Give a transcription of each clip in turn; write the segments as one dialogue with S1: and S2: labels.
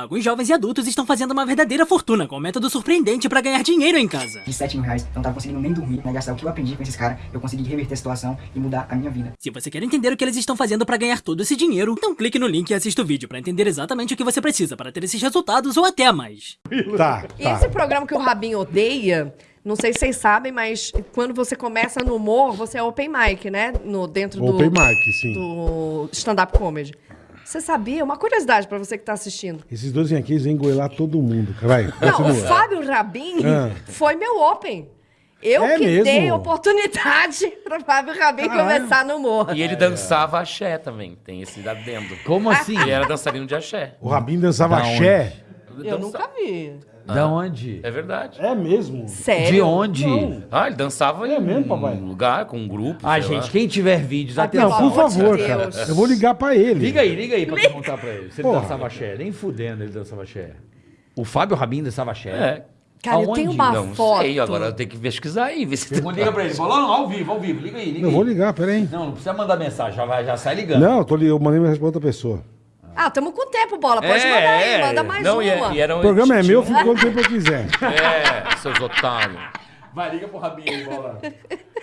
S1: Alguns jovens e adultos estão fazendo uma verdadeira fortuna com um método surpreendente pra ganhar dinheiro em casa.
S2: De 7 mil reais, eu não tava conseguindo nem dormir, né? Gastar o que eu aprendi com esses caras, eu consegui reverter a situação e mudar a minha vida.
S1: Se você quer entender o que eles estão fazendo pra ganhar todo esse dinheiro, então clique no link e assista o vídeo pra entender exatamente o que você precisa para ter esses resultados ou até mais.
S3: Tá,
S4: E
S3: tá.
S4: esse programa que o Rabinho odeia, não sei se vocês sabem, mas quando você começa no humor, você é open mic, né? No, dentro do,
S3: Open mic, sim.
S4: do stand-up comedy. Você sabia? Uma curiosidade pra você que tá assistindo.
S3: Esses dois vêm aqui, eles vêm goelar todo mundo. Vai,
S4: Não, o. Fábio Rabin
S3: Ah.
S4: foi meu open. Eu
S3: É
S4: que
S3: mesmo?
S4: dei oportunidade pro Fábio Rabin começar no humor.
S5: E ele dançava axé também, tem esse adendo.
S6: Como assim?
S5: Ele era dançarino de axé.
S3: O Rabin dançava
S6: Da
S3: axé.
S4: Eu nunca vi.
S6: Da onde?
S5: É verdade.
S3: É mesmo.
S4: Sério?
S6: De onde?
S5: Ah, ele dançava
S3: É
S5: em
S3: mesmo, papai?
S5: um lugar, com um grupo.
S6: Ah,
S5: sei lá.
S6: gente, quem tiver vídeos,
S3: Não,
S6: atenção.
S3: por
S4: amor de
S3: favor,
S4: Deus.
S3: cara. Eu vou ligar pra ele.
S6: Liga aí, liga aí pra perguntar pra ele. Se ele
S3: Porra.
S6: dançava axé. Nem fudendo ele dançava axé. O Fábio Rabin dançava axé.
S5: É.
S4: Cara, eu
S6: Aonde?
S4: tenho uma
S5: Não
S4: foto.
S5: sei, agora eu tenho que pesquisar aí, ver se
S6: Vou ligar pra ele. Falou, não, ao vivo, ao vivo. Liga aí, liga
S3: Eu
S6: aí.
S3: vou ligar, peraí.
S6: Não, não precisa mandar mensagem, já, vai, já sai ligando.
S3: Não, eu, tô, eu mandei mensagem pra outra pessoa.
S4: Ah, tamo com tempo, bola. Pode
S5: É,
S4: mandar aí,
S5: é.
S4: manda mais
S5: Não, e,
S4: uma.
S5: e era um
S3: O programa é meu, eu fico quanto tempo eu quiser.
S5: É, seus otários.
S6: Vai, liga pro Rabinho aí, bola.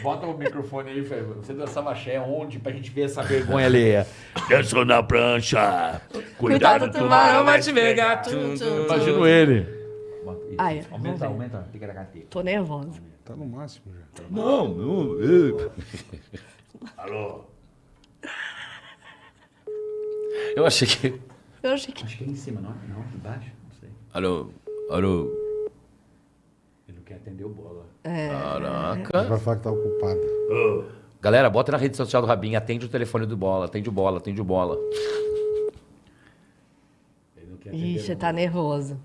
S6: Bota o microfone aí, Fê. Você dançava axé onde pra gente ver essa vergonha alheia? Dançou na prancha.
S4: Cuidado, tubarão vai te pegar.
S5: Tum, tum,
S6: Imagino ele.
S4: Ah, é.
S6: Aumenta,
S4: ver.
S6: aumenta. Fica na carteira.
S4: Tô nervosa.
S3: Tá no máximo já.
S6: Não, não. Alô?
S5: Eu achei que.
S4: Eu achei que...
S6: Acho que é em cima, não? Não, embaixo? Não sei.
S5: Alô, alô.
S6: Ele não quer atender o bola.
S5: Caraca.
S3: Vai falar que tá ocupado.
S5: Galera, bota na rede social do Rabin, atende o telefone do bola, atende o bola, atende o bola.
S6: Ele não quer
S4: tá nervoso.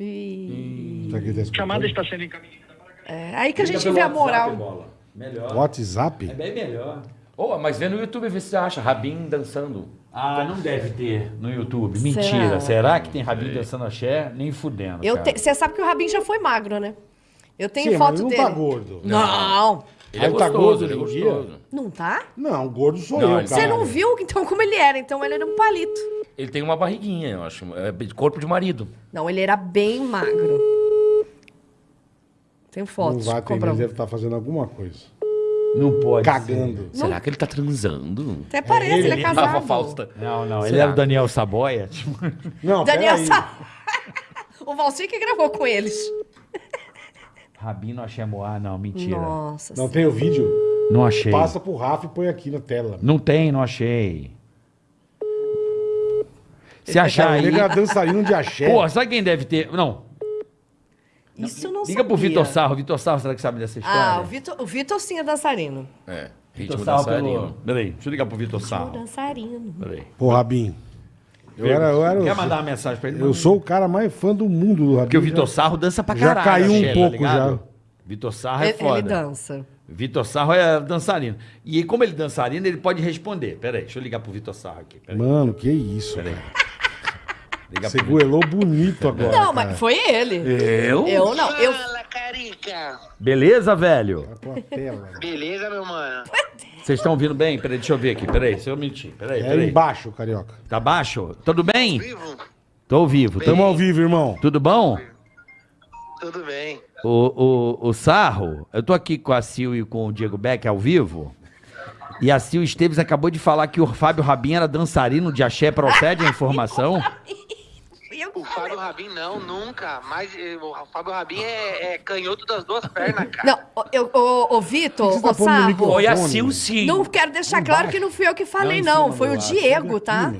S4: Ih.
S3: Tá aqui, tá
S7: chamada está sendo encaminhada.
S4: É, aí que a gente vê a
S6: WhatsApp,
S4: moral.
S6: Bola. Melhor.
S3: WhatsApp?
S6: É bem melhor.
S5: Ô, mas vê no YouTube, vê se você acha. Rabin dançando.
S6: Ah, não deve ter no YouTube. Mentira. Será, que tem Rabin dançando axé? Nem fudendo, cara.
S4: te- Você sabe que o Rabin já foi magro, né? Eu tenho
S3: Sim, mas
S4: foto
S3: ele não
S4: dele.
S3: tá gordo.
S4: Não.
S5: Ele é
S3: Aí tá
S5: gostoso,
S3: gordo
S5: ele é
S3: hoje em
S5: gostoso.
S4: Não tá?
S3: Não, gordo sou
S5: Não,
S3: eu, cara.
S4: Você não viu então como ele era, então ele era um palito.
S5: Ele tem uma barriguinha, eu acho. É de corpo de marido.
S4: Não, ele era bem magro. Tenho
S3: Não
S4: fotos.
S3: vai atender,
S4: comprar
S3: ele deve estar fazendo alguma coisa.
S6: Não pode
S3: Cagando.
S5: Será que ele tá transando?
S4: Até parece, ele, é casado.
S5: Fausta.
S6: Não, não. Ele
S5: Será?
S6: era o Daniel Saboia. Tipo,
S3: Não,
S4: Daniel
S3: peraí.
S4: Sa... o Valci que gravou com eles.
S6: Rabin não achei moar, não. Mentira.
S4: Nossa.
S3: Não tem o vídeo?
S6: Não achei.
S3: Passa pro Rafa e põe aqui na tela.
S6: Não tem, não achei. Se achar aí...
S3: Ele era dançarino de axé.
S6: Pô, sabe quem deve ter? Não.
S4: Isso eu não
S6: Liga pro
S4: sabia.
S6: Vitor Sarro. Vitor Sarro, será que sabe dessa história?
S4: Ah, o Vitor, o Vitor sim é dançarino.
S5: É.
S6: Vitor
S5: Ritmo
S6: Sarro
S5: dançarino.
S6: pelo... Peraí, deixa eu ligar pro Vitor Sarro.
S4: Dançarino.
S6: Peraí.
S3: Pô, Rabin. Eu, era, eu, era,
S6: Quer mandar uma mensagem pra ele?
S3: eu sou o cara mais fã do mundo do Rabin.
S6: Porque o Vitor Sarro dança pra
S3: Já
S6: caralho.
S3: caiu um
S6: axé,
S3: pouco,
S6: ligado?
S3: já.
S6: Vitor Sarro é
S4: Ele,
S6: foda.
S4: ele dança.
S6: Vitor Sarro é dançarino. E como ele é dançarino, ele pode responder. Peraí, deixa eu ligar pro Vitor Sarro aqui. Peraí.
S3: Mano, que isso, velho.
S6: Ligar
S3: Você goelou bonito agora.
S4: Não,
S3: cara.
S4: mas foi ele.
S6: Eu?
S4: Eu não. Eu,
S7: Fala, Carica.
S6: Beleza, velho?
S3: Tela.
S7: Beleza, meu mano?
S6: Vocês estão ouvindo bem? Peraí, deixa eu ver aqui. Peraí, se eu mentir. Peraí,
S3: É
S6: peraí.
S3: embaixo, carioca.
S6: Tá baixo? Tudo bem?
S7: Vivo?
S6: Tô ao vivo.
S3: Tamo ao vivo, irmão.
S6: Tudo bom?
S7: Tudo bem.
S6: O, o, o Sarro, eu tô aqui com a Sil e com o Diego Beck ao vivo. E a Sil Esteves acabou de falar que o Fábio Rabin era dançarino de axé. Procede a informação?
S7: Fábio Rabin não, nunca. Mas eh, o Fábio Rabin é, é canhoto das duas pernas, cara.
S4: não, eu, o, o Vitor,
S3: tá
S4: o
S3: pondo no
S4: Sarro.
S3: microfone?
S5: Oi, a Sil, sim.
S4: Não quero deixar claro que não fui eu que falei, não. Foi o Diego, tá?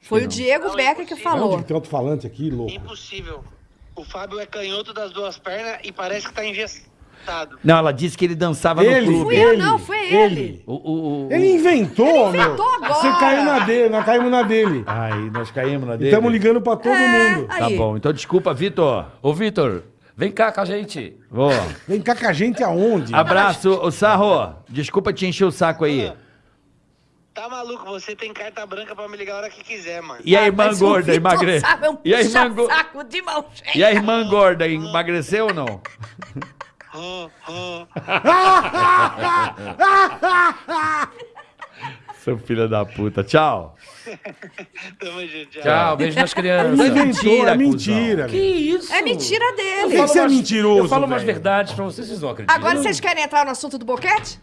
S4: Foi o Diego Becker que falou.
S3: Tem alto-falante aqui, louco?
S7: Impossível. O Fábio é canhoto das duas pernas e parece que tá engessado.
S6: Não, ela disse que ele dançava
S3: Ele,
S6: no clube.
S4: Fui eu, não, foi ele.
S6: O, o, o-
S3: Ele inventou, meu.
S4: inventou agora.
S3: Você caiu na dele, nós caímos na dele.
S6: Aí, nós caímos na dele.
S3: Estamos ligando pra todo
S4: É,
S3: mundo.
S6: Tá
S4: aí.
S6: bom, então desculpa, Vitor.
S5: Ô, Vitor, vem cá com a gente.
S6: Vou.
S3: Vem cá com a gente aonde?
S6: Abraço, o Sarro. Desculpa te encher o saco aí.
S7: Tá maluco? Você tem carta branca pra me ligar a hora que quiser, mano.
S6: E a
S4: Ah,
S6: irmã
S4: o
S6: gorda, emagreceu?
S4: É um
S6: E a irmã gorda? E a irmã gorda emagreceu ou não? Seu filho da puta. Tchau.
S7: Tamo junto, tchau.
S5: Tchau, beijo nas crianças.
S3: inventou,
S6: mentira,
S3: é mentira.
S5: Que isso?
S4: É mentira dele.
S3: Que você é
S5: umas-
S3: mentiroso,
S5: Eu falo umas
S3: velho?
S5: verdades pra vocês, vocês não acreditam.
S4: Agora vocês querem entrar no assunto do boquete?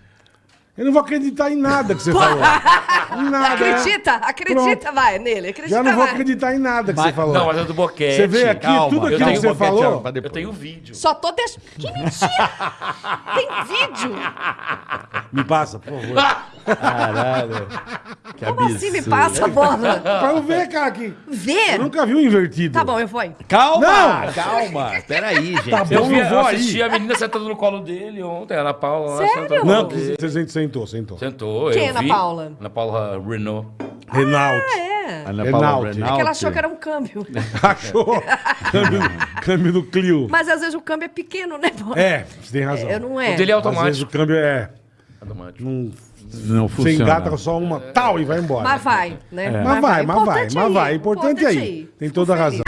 S3: Eu não vou acreditar em nada que você falou. Nada. é.
S4: Acredita, acredita, vai nele. Acredita,
S3: Já não vou
S4: vai.
S3: acreditar em nada que você falou.
S5: Não, mas é do boquete.
S3: Você vê aqui,
S6: Calma,
S3: tudo
S5: eu
S3: aquilo que
S5: tenho
S3: você
S5: boquete,
S3: falou.
S6: pra
S5: Eu
S6: depois.
S5: tenho vídeo.
S4: Só tô deixando. Que mentira! Tem vídeo?
S3: Me passa, por favor.
S6: Caralho. Que
S4: Como assim me
S6: absurdo.
S4: passa a bola?
S3: pra eu ver, cara, que
S4: Vê?
S3: eu nunca vi um invertido.
S4: Tá bom, eu vou. aí.
S6: Calma,
S3: Não!
S6: calma. Peraí, gente.
S3: Tá
S5: Eu,
S3: bom,
S5: vi,
S3: eu vou
S5: eu
S3: aí.
S5: assisti a menina sentando no colo dele ontem, a Ana Paula lá
S4: Sério?
S5: no
S3: Não,
S5: colo dele.
S3: você sentou, sentou.
S5: Sentou,
S4: Quem
S5: eu
S4: é Ana
S5: vi.
S4: Paula?
S5: Ana Paula Renault.
S3: Renault.
S4: É.
S6: Ana
S3: Renault.
S6: Paula
S3: É
S4: É que
S6: Renault.
S4: ela achou que era um câmbio.
S3: Achou? câmbio, câmbio do Clio.
S4: Mas às vezes o câmbio é pequeno, né? pô?
S3: É, você tem razão.
S4: Eu não
S5: O
S4: é.
S5: dele é
S3: Às vezes o
S5: automático.
S3: câmbio é.
S5: Automático.
S3: Não,
S6: Não
S3: você
S6: funciona.
S3: engata com só uma tal e vai embora.
S4: Mas vai, né?
S3: Mas vai, mas vai,
S4: Importante
S3: mas vai. Importante aí. Tem toda a razão.